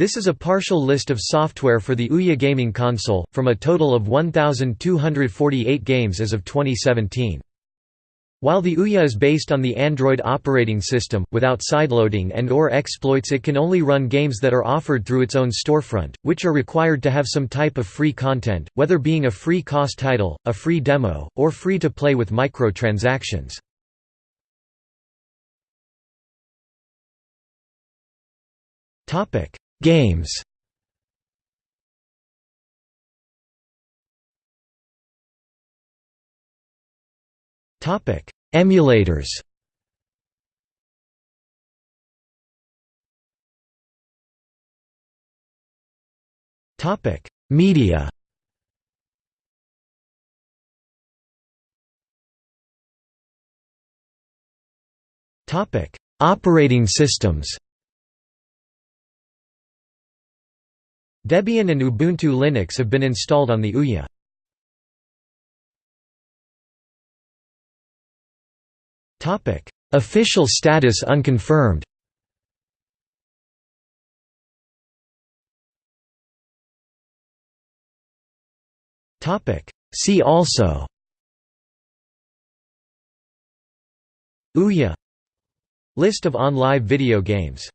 This is a partial list of software for the Ouya gaming console, from a total of 1,248 games as of 2017. While the Ouya is based on the Android operating system, without sideloading and or exploits it can only run games that are offered through its own storefront, which are required to have some type of free content, whether being a free cost title, a free demo, or free to play with microtransactions. Games Topic: Emulators. Topic: Media. Topic: Operating systems. Debian and Ubuntu Linux have been installed on the Ouya. Topic: Official status unconfirmed. Topic: See also. Ouya List of OnLive video games